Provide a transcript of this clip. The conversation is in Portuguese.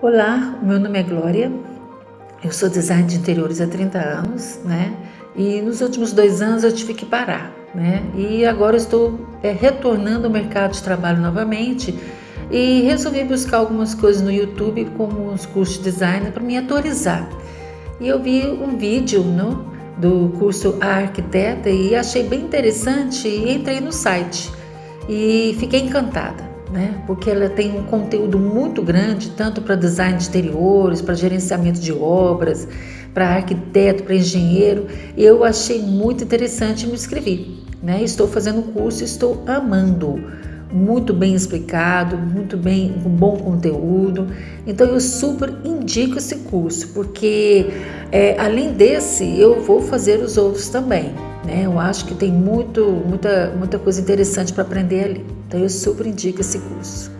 Olá, meu nome é Glória, eu sou design de interiores há 30 anos, né? E nos últimos dois anos eu tive que parar, né? E agora estou é, retornando ao mercado de trabalho novamente e resolvi buscar algumas coisas no YouTube, como os cursos de design, para me atualizar. E eu vi um vídeo no, do curso A Arquiteta e achei bem interessante e entrei no site e fiquei encantada né? porque ela tem um conteúdo muito grande, tanto para design de exteriores, para gerenciamento de obras, para arquiteto, para engenheiro. Eu achei muito interessante e me inscrevi. Né? Estou fazendo o curso, estou amando. Muito bem explicado, muito bem, com bom conteúdo. Então eu super indico esse curso, porque é, além desse, eu vou fazer os outros também. Né? Eu acho que tem muito, muita, muita coisa interessante para aprender ali. Então eu super indico esse curso.